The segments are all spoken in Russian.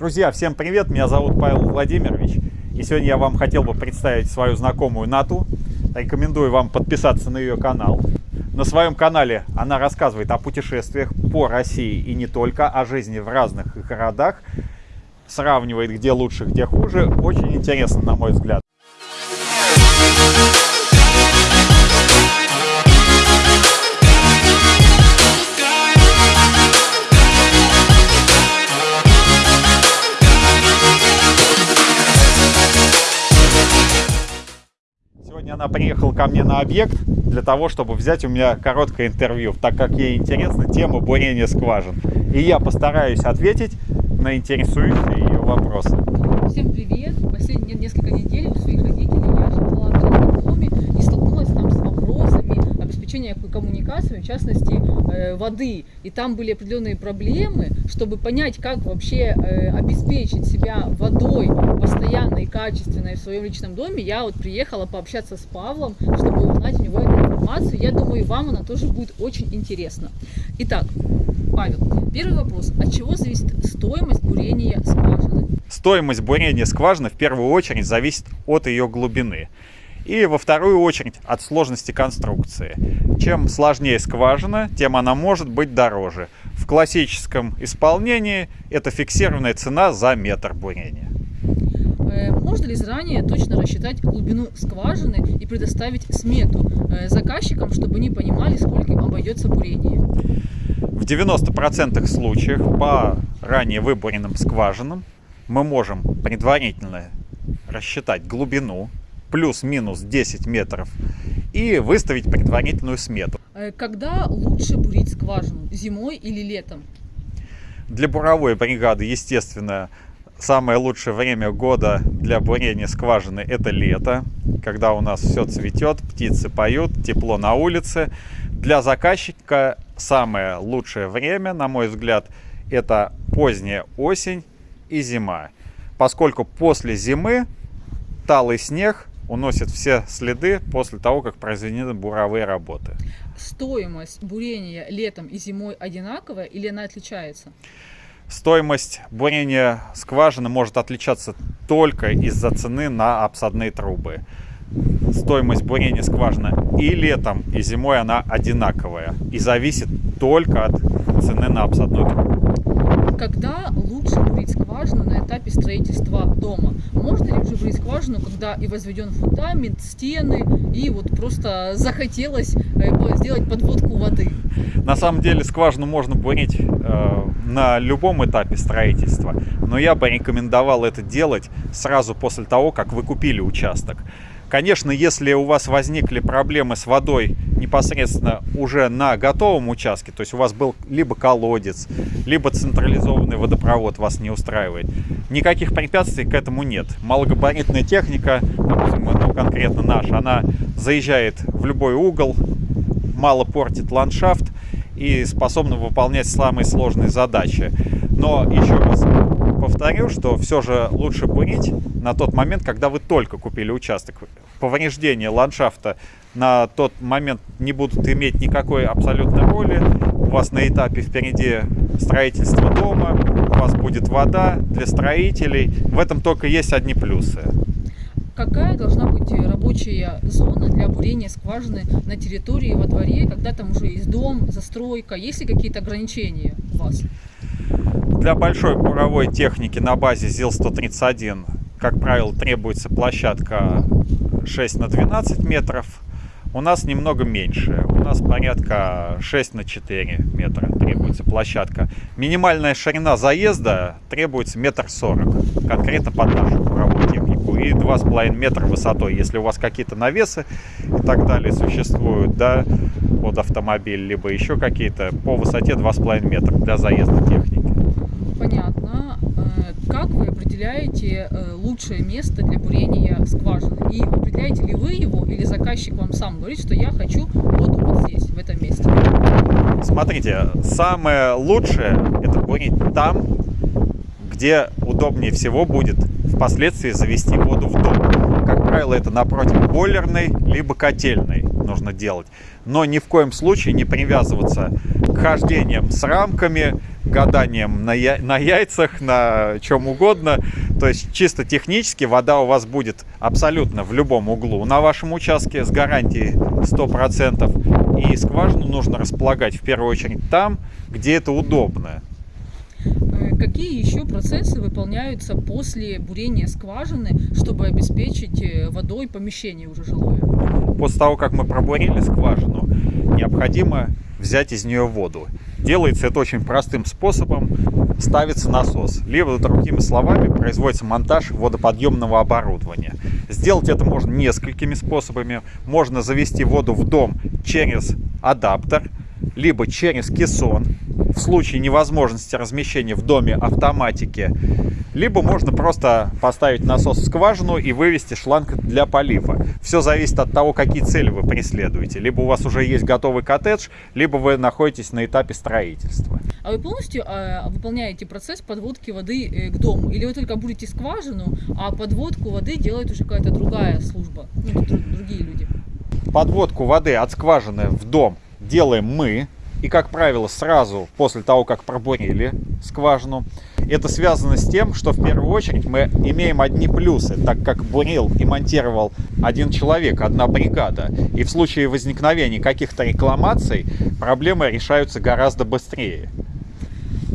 Друзья, всем привет! Меня зовут Павел Владимирович. И сегодня я вам хотел бы представить свою знакомую Нату. Рекомендую вам подписаться на ее канал. На своем канале она рассказывает о путешествиях по России и не только, о жизни в разных городах. Сравнивает, где лучше, где хуже. Очень интересно, на мой взгляд. Ко мне на объект для того, чтобы взять у меня короткое интервью, так как ей интересна тема бурения скважин. И я постараюсь ответить на интересующие ее вопросы. Всем привет! Последние несколько недель у своих родителей я жила в жилом доме и столкнулась там с вопросами обеспечения коммуникациями, в частности э, воды. И там были определенные проблемы, чтобы понять, как вообще э, обеспечить себя водой постоянной, качественной в своем личном доме. Я вот приехала пообщаться с Павлом, чтобы узнать у него эту информацию. Я думаю, вам она тоже будет очень интересна. Итак, Павел, первый вопрос. От чего зависит стоимость бурения скважины? Стоимость бурения скважины в первую очередь зависит от ее глубины. И во вторую очередь от сложности конструкции. Чем сложнее скважина, тем она может быть дороже. В классическом исполнении это фиксированная цена за метр бурения. Э, можно ли заранее точно рассчитать глубину скважины и предоставить смету э, заказчикам, чтобы они понимали, сколько им обойдется бурение? В 90% случаев по ранее выборенным скважинам мы можем предварительно рассчитать глубину, плюс-минус 10 метров, и выставить предварительную смету. Э, когда лучше бурить скважину, зимой или летом? Для буровой бригады, естественно, самое лучшее время года для бурения скважины это лето, когда у нас все цветет, птицы поют, тепло на улице. Для заказчика самое лучшее время, на мой взгляд, это поздняя осень и зима. Поскольку после зимы талый снег уносит все следы после того, как произведены буровые работы. Стоимость бурения летом и зимой одинаковая или она отличается? Стоимость бурения скважины может отличаться только из-за цены на обсадные трубы. Стоимость бурения скважины и летом, и зимой она одинаковая и зависит только от цены на обсадную трубу. Когда лучше бурить скважину на этапе строительства дома? Можно ли уже бурить скважину, когда и возведен фундамент, стены, и вот просто захотелось э, сделать подводку воды? На самом деле скважину можно бурить э, на любом этапе строительства, но я бы рекомендовал это делать сразу после того, как вы купили участок. Конечно, если у вас возникли проблемы с водой непосредственно уже на готовом участке, то есть у вас был либо колодец, либо централизованный водопровод вас не устраивает, никаких препятствий к этому нет. Малогабаритная техника, допустим, ну, конкретно наша, она заезжает в любой угол, мало портит ландшафт и способна выполнять самые сложные задачи. Но еще раз повторю, что все же лучше бурить на тот момент, когда вы только купили участок. Повреждения ландшафта на тот момент не будут иметь никакой абсолютной роли. У вас на этапе впереди строительство дома, у вас будет вода для строителей. В этом только есть одни плюсы. Какая должна быть рабочая зона для бурения скважины на территории во дворе, когда там уже есть дом, застройка? Есть ли какие-то ограничения у вас? Для большой буровой техники на базе ЗИЛ-131, как правило, требуется площадка 6 на 12 метров. У нас немного меньше. У нас порядка 6 на 4 метра требуется площадка. Минимальная ширина заезда требуется метр сорок, конкретно под нашу буровую технику. И 2,5 метра высотой. Если у вас какие-то навесы и так далее существуют, да, под автомобиль, либо еще какие-то, по высоте 2,5 метра для заезда техники. Э, как вы определяете э, лучшее место для бурения скважины? И определяете ли вы его, или заказчик вам сам говорит, что я хочу вот, вот здесь, в этом месте? Смотрите, самое лучшее это бурить там, где удобнее всего будет впоследствии завести воду в дом. Как правило, это напротив бойлерной, либо котельной нужно делать. Но ни в коем случае не привязываться к хождениям с рамками, гаданием на, я... на яйцах, на чем угодно. То есть чисто технически вода у вас будет абсолютно в любом углу на вашем участке с гарантией 100%. И скважину нужно располагать в первую очередь там, где это удобно. Какие еще процессы выполняются после бурения скважины, чтобы обеспечить э, водой помещение уже жилое? После того, как мы пробурили скважину, необходимо взять из нее воду. Делается это очень простым способом. Ставится насос. Либо, другими словами, производится монтаж водоподъемного оборудования. Сделать это можно несколькими способами. Можно завести воду в дом через адаптер, либо через кессон в случае невозможности размещения в доме автоматики, либо можно просто поставить насос в скважину и вывести шланг для полива. Все зависит от того, какие цели вы преследуете. Либо у вас уже есть готовый коттедж, либо вы находитесь на этапе строительства. А вы полностью э, выполняете процесс подводки воды э, к дому? Или вы только будете скважину, а подводку воды делает уже какая-то другая служба, ну, другие люди? Подводку воды от скважины в дом делаем мы, и, как правило, сразу после того, как пробурили скважину. Это связано с тем, что в первую очередь мы имеем одни плюсы, так как бурил и монтировал один человек, одна бригада. И в случае возникновения каких-то рекламаций проблемы решаются гораздо быстрее.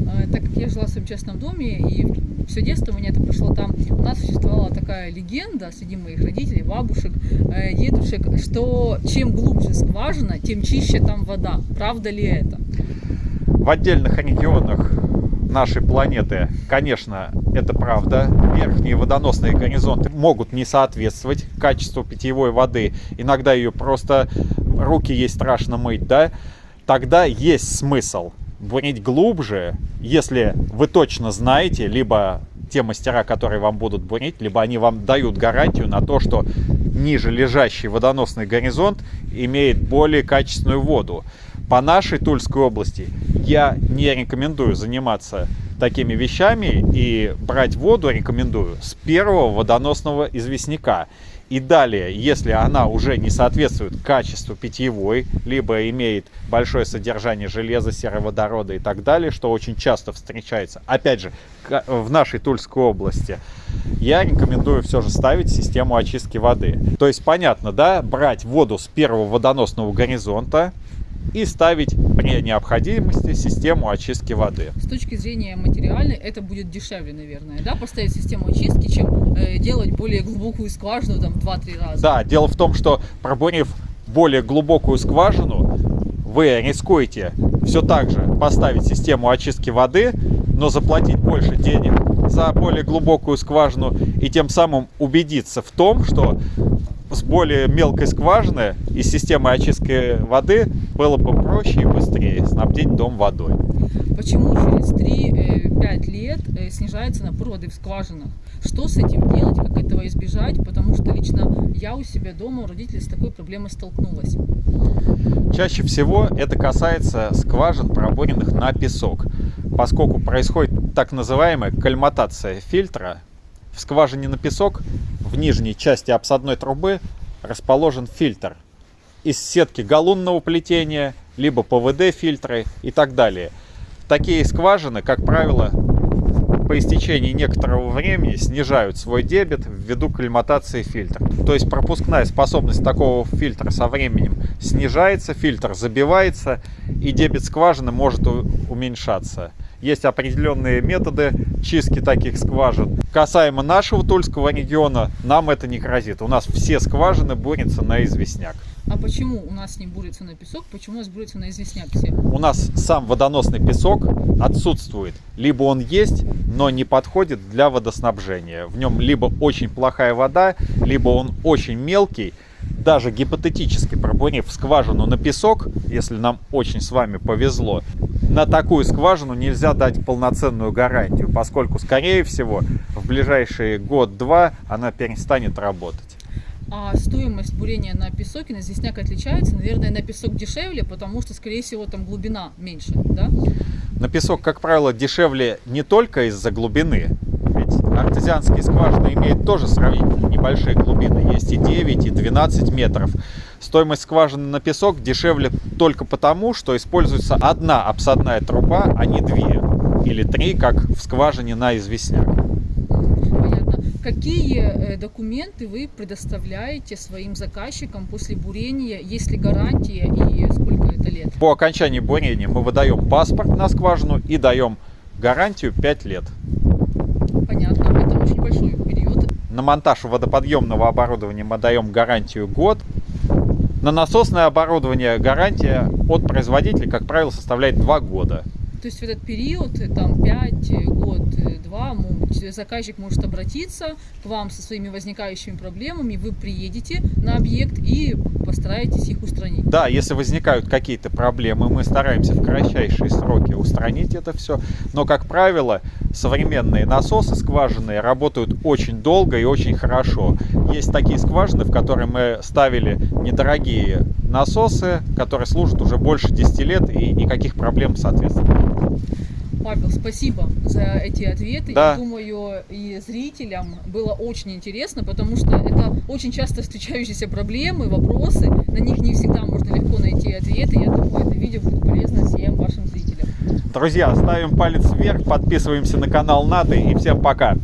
А, так как я жила в своем частном доме, и все детство у меня это прошло там, у нас существовала такая легенда среди моих родителей, бабушек, э, дедушек, что чем глубже скважина, тем чище там вода. Правда ли это? В отдельных регионах нашей планеты, конечно, это правда. Верхние водоносные горизонты могут не соответствовать качеству питьевой воды. Иногда ее просто руки ей страшно мыть, да? Тогда есть смысл бурить глубже, если вы точно знаете, либо те мастера, которые вам будут бурить, либо они вам дают гарантию на то, что ниже лежащий водоносный горизонт имеет более качественную воду. По нашей Тульской области я не рекомендую заниматься такими вещами и брать воду рекомендую с первого водоносного известняка. И далее, если она уже не соответствует качеству питьевой, либо имеет большое содержание железа, сероводорода и так далее, что очень часто встречается, опять же, в нашей Тульской области, я рекомендую все же ставить систему очистки воды. То есть, понятно, да, брать воду с первого водоносного горизонта, и ставить при необходимости систему очистки воды. С точки зрения материальной это будет дешевле, наверное, да, поставить систему очистки, чем э, делать более глубокую скважину там 2-3 раза. Да, дело в том, что пробурив более глубокую скважину, вы рискуете все так же поставить систему очистки воды, но заплатить больше денег за более глубокую скважину и тем самым убедиться в том, что с более мелкой скважины и системой очистки воды было бы проще и быстрее снабдить дом водой. Почему через 3-5 э, лет э, снижается напор воды в скважинах? Что с этим делать, как этого избежать? Потому что лично я у себя дома, у родителей с такой проблемой столкнулась. Чаще всего это касается скважин, пробуренных на песок, поскольку происходит так называемая кальматация фильтра. В скважине на песок в нижней части обсадной трубы расположен фильтр из сетки галунного плетения, либо ПВД фильтры и так далее. Такие скважины, как правило, по истечении некоторого времени снижают свой дебет ввиду кальматации фильтра. То есть пропускная способность такого фильтра со временем снижается, фильтр забивается и дебет скважины может уменьшаться. Есть определенные методы чистки таких скважин. Касаемо нашего Тульского региона, нам это не грозит. У нас все скважины бурятся на известняк. А почему у нас не бурится на песок, почему у нас бурится на известняк все? У нас сам водоносный песок отсутствует. Либо он есть, но не подходит для водоснабжения. В нем либо очень плохая вода, либо он очень мелкий, даже гипотетически пробурив скважину на песок, если нам очень с вами повезло, на такую скважину нельзя дать полноценную гарантию, поскольку, скорее всего, в ближайший год-два она перестанет работать. А стоимость бурения на песок и на известняк отличается? Наверное, на песок дешевле, потому что, скорее всего, там глубина меньше, да? На песок, как правило, дешевле не только из-за глубины, артезианские скважины имеют тоже сравнительно небольшие глубины. Есть и 9, и 12 метров. Стоимость скважины на песок дешевле только потому, что используется одна обсадная труба, а не две. или три, как в скважине на известняк. Понятно. Какие э, документы вы предоставляете своим заказчикам после бурения? Есть ли гарантия и сколько это лет? По окончании бурения мы выдаем паспорт на скважину и даем гарантию 5 лет. Понятно. Это очень большой период. На монтаж водоподъемного оборудования мы даем гарантию год. На насосное оборудование гарантия от производителя, как правило, составляет 2 года. То есть в этот период, э, там 5 год, 2, заказчик может обратиться к вам со своими возникающими проблемами, вы приедете на объект и постараетесь их устранить. Да, если возникают какие-то проблемы, мы стараемся в кратчайшие сроки устранить это все. Но, как правило, современные насосы скважинные работают очень долго и очень хорошо. Есть такие скважины, в которые мы ставили недорогие насосы, которые служат уже больше 10 лет и никаких проблем, соответственно. Павел, спасибо за эти ответы. Да. Я думаю, и зрителям было очень интересно, потому что это очень часто встречающиеся проблемы, вопросы. На них не всегда можно легко найти ответы. Я думаю, это видео будет полезно всем вашим зрителям. Друзья, ставим палец вверх, подписываемся на канал НАТО и всем. Пока!